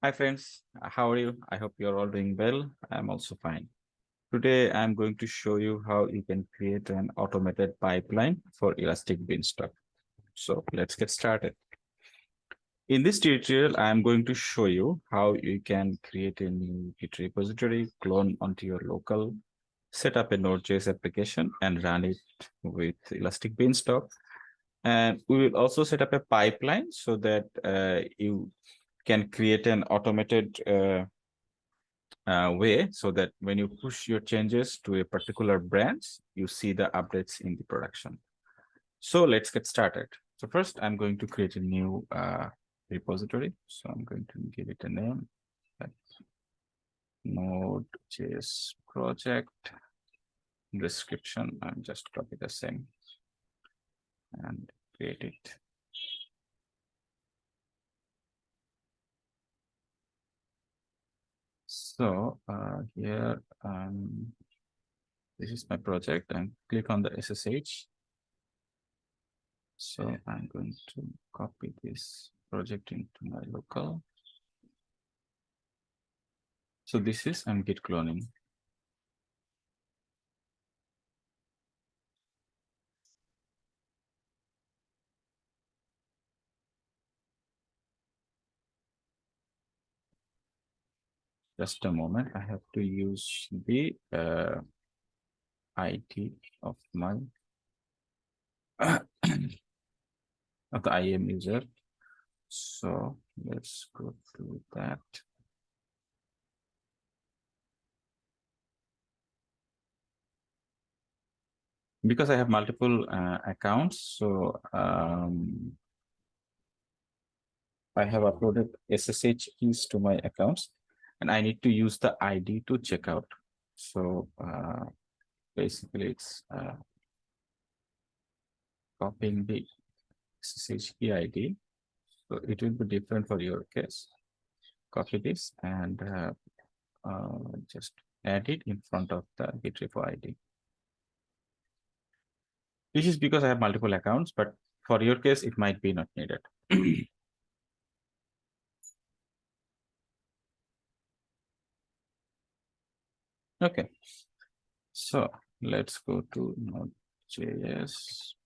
Hi friends, how are you? I hope you're all doing well. I'm also fine. Today, I'm going to show you how you can create an automated pipeline for Elastic Beanstalk. So let's get started. In this tutorial, I'm going to show you how you can create a new Git repository, clone onto your local, set up a Node.js application and run it with Elastic Beanstalk. And we will also set up a pipeline so that uh, you can create an automated uh, uh, way so that when you push your changes to a particular branch, you see the updates in the production. So let's get started. So first, I'm going to create a new uh, repository. So I'm going to give it a name. Node.js project description. I'm just copy the same and create it. So uh, here, um, this is my project and click on the SSH. So I'm going to copy this project into my local. So this is I'm git cloning. Just a moment. I have to use the uh, id of my of the IAM user. So let's go through that. Because i have multiple uh, accounts so um, I have uploaded SSH keys to my accounts and I need to use the ID to check out. So uh, basically it's uh, copying the SSH key ID. So it will be different for your case. Copy this and uh, uh, just add it in front of the git repo ID. This is because I have multiple accounts, but for your case, it might be not needed. Okay, so let's go to Node.js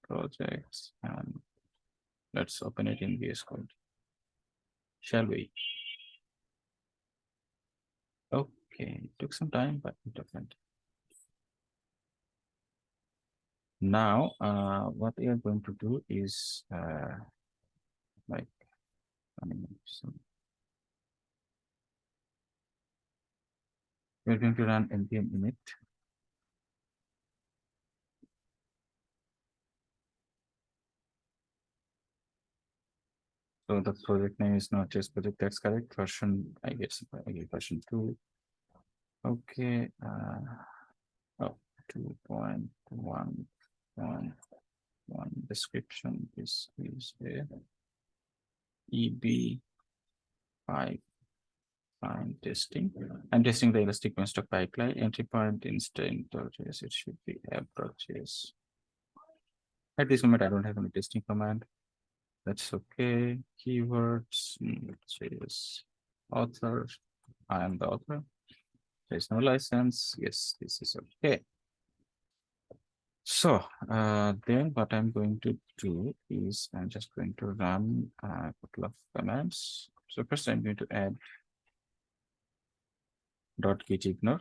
projects and let's open it in VS Code. Shall we? Okay, it took some time, but it opened. Now, uh, what we are going to do is uh, like, I mean, some we're going to run npm init so the project name is Node.js project that's correct? Version i guess i get version two. Okay uh oh, 2.1.1 description this is a eb 5 I'm testing. I'm testing the Elastic Beanstalk pipeline. Entry point index.js. It should be app.js. At this moment, I don't have any testing command. That's okay. Keywords, JS author. I am the author. There's no license. Yes, this is okay. So uh, then what I'm going to do is I'm just going to run a couple of commands. So first I'm going to add dot git ignore.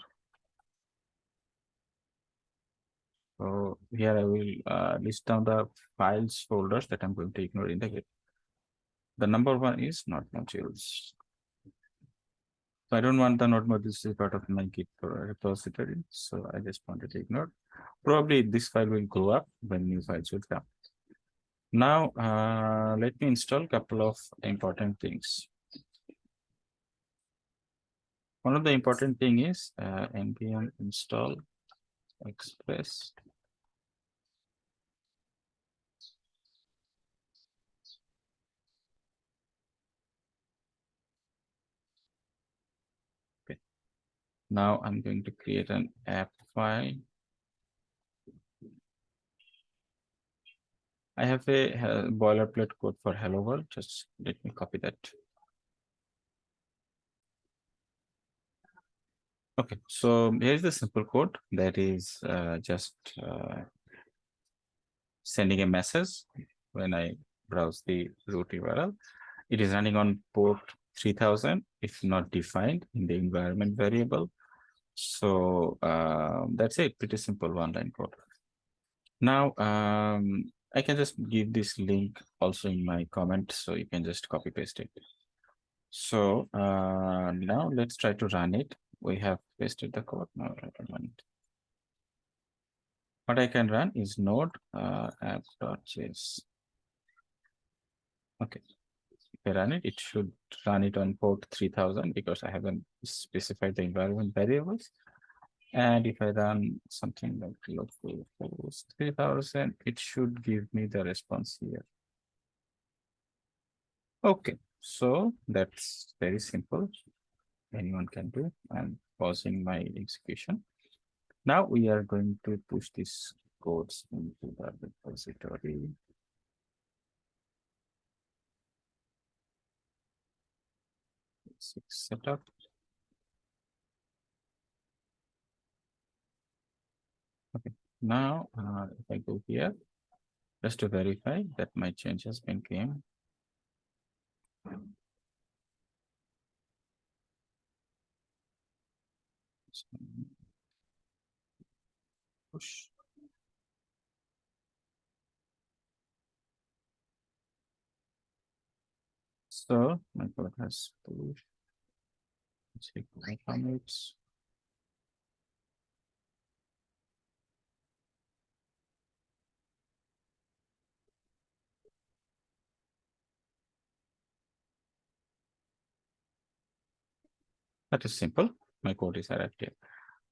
So here I will uh, list down the files folders that I'm going to ignore in the git. The number one is node modules. So I don't want the node modules to be part of my git repository. So I just wanted to ignore. Probably this file will grow up when new files will come. Now, uh, let me install a couple of important things. One of the important thing is uh, npm install express. Okay. Now i'm going to create an app file. I have a, a boilerplate code for hello world just let me copy that Okay, so here's the simple code that is uh, just uh, sending a message when I browse the root URL. It is running on port 3000 if not defined in the environment variable. So uh, that's it, pretty simple one line code. Now, um, I can just give this link also in my comment, so you can just copy paste it. So uh, now let's try to run it. We have pasted the code. Now. What I can run is node uh, app.js. Okay, if I run it, it should run it on port 3000 because I haven't specified the environment variables. And if I run something like local host 3000, it should give me the response here. Okay, so that's very simple. Anyone can do. I'm pausing my execution. Now we are going to push these codes into the repository. Six setup. Okay, now uh, if I go here, just to verify that my change has been claimed. Push. So my code has push. Check my commits. That is simple. My code is arrived here.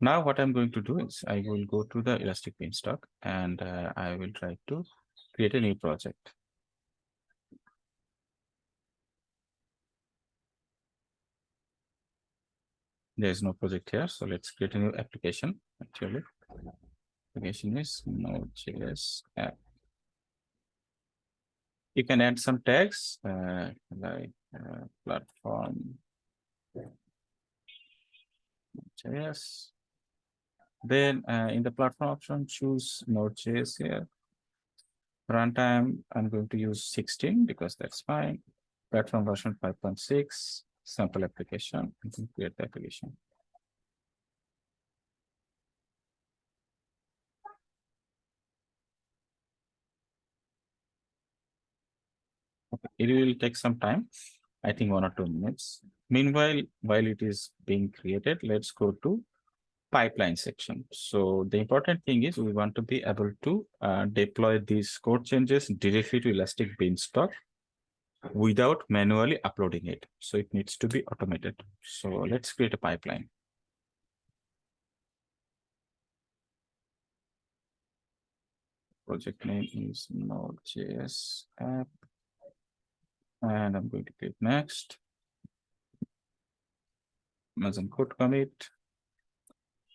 Now what I'm going to do is I will go to the Elastic Beanstalk and uh, I will try to create a new project. There is no project here, so let's create a new application. Actually, application is Node.js app. You can add some tags uh, like uh, platform JS. Then uh, in the platform option, choose Node.js here. Runtime, I'm going to use 16 because that's fine. Platform version 5.6, sample application, and can create the application. Okay, it will take some time, I think one or two minutes. Meanwhile, while it is being created, let's go to pipeline section. So the important thing is we want to be able to uh, deploy these code changes directly to Elastic Beanstalk without manually uploading it. So it needs to be automated. So let's create a pipeline. Project name is Node.js app. And I'm going to click next. Amazon CodeCommit.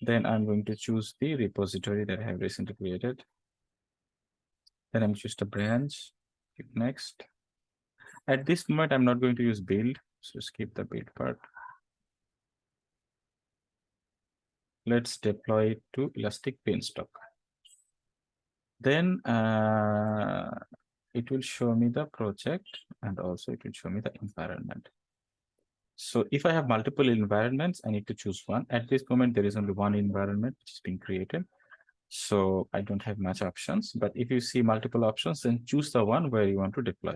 Then I'm going to choose the repository that I have recently created. Then I'm choose the branch, click next. At this moment, I'm not going to use build, so skip the build part. Let's deploy it to Elastic Beanstalk. Then uh, it will show me the project and also it will show me the environment. So if I have multiple environments, I need to choose one. At this moment, there is only one environment which is being created. So I don't have much options, but if you see multiple options, then choose the one where you want to deploy.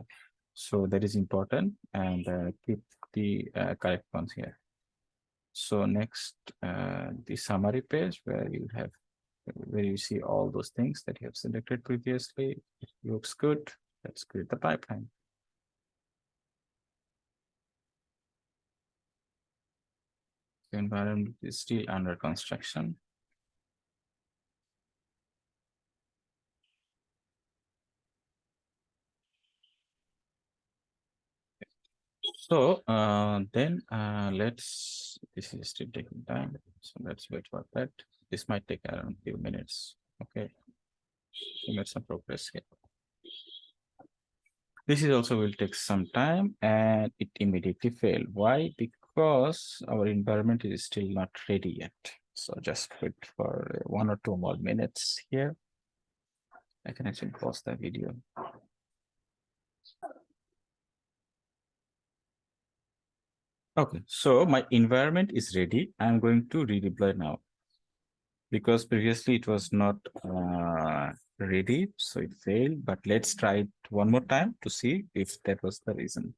So that is important and uh, keep the uh, correct ones here. So next, uh, the summary page where you have, where you see all those things that you have selected previously. It looks good. Let's create the pipeline. The environment is still under construction. So uh, then uh, let's, this is still taking time. So let's wait for that. This might take around a few minutes. Okay. We made some progress here. This is also will take some time and it immediately failed. Why? Because our environment is still not ready yet. So just wait for one or two more minutes here. I can actually pause the video. Okay, so my environment is ready. I'm going to redeploy now. Because previously it was not uh, ready, so it failed. But let's try it one more time to see if that was the reason.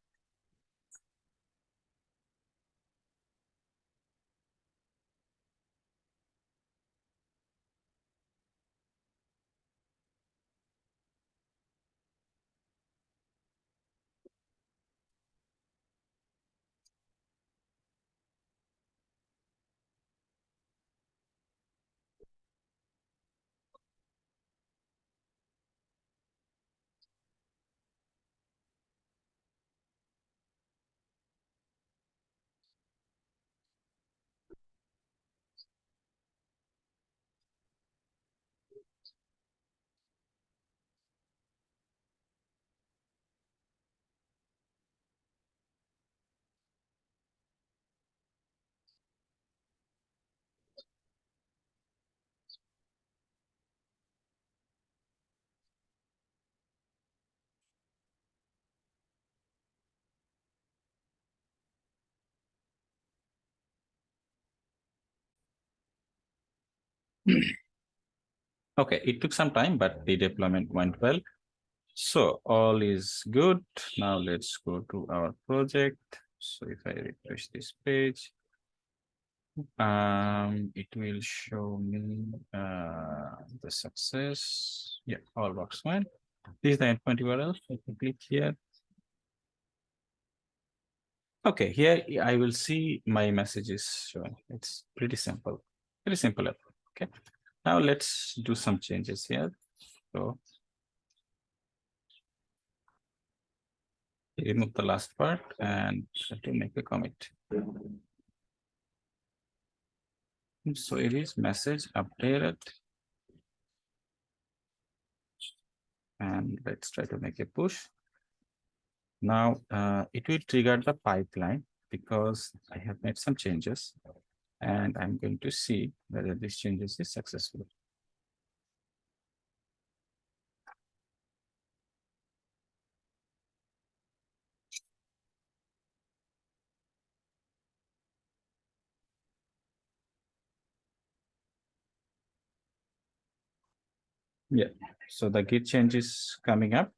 Okay, it took some time, but the deployment went well. So all is good. Now let's go to our project. So if I refresh this page, um, it will show me uh, the success. Yeah, all works fine. This is the endpoint URL. I can click here. Okay, here I will see my messages showing. It's pretty simple, pretty simple. Okay, now let's do some changes here. So remove the last part and to make a commit. So it is message updated. And let's try to make a push. Now uh, it will trigger the pipeline because I have made some changes and I'm going to see whether this changes is successful. Yeah, so the git change is coming up.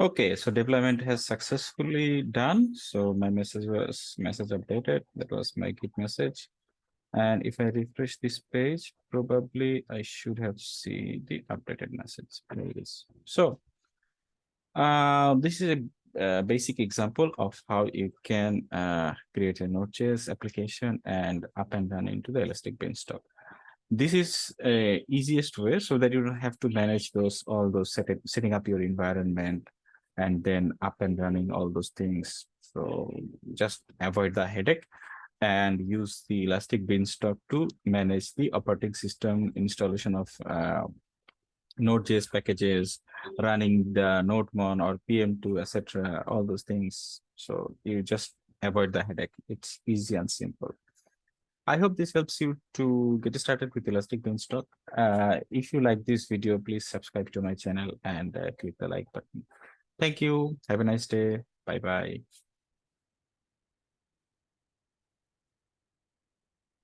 Okay, so deployment has successfully done. So my message was message updated. That was my git message. And if I refresh this page, probably I should have seen the updated message. There it is. So uh, this is a a basic example of how you can uh, create a Node.js application and up and run into the Elastic Beanstalk. This is a easiest way so that you don't have to manage those all those set setting up your environment and then up and running all those things. So just avoid the headache and use the Elastic Beanstalk to manage the operating system installation of uh, Node.js packages, running the NodeMon or PM2, etc., all those things. So you just avoid the headache. It's easy and simple. I hope this helps you to get started with Elastic Beanstalk. Uh, if you like this video, please subscribe to my channel and uh, click the like button. Thank you. Have a nice day. Bye-bye.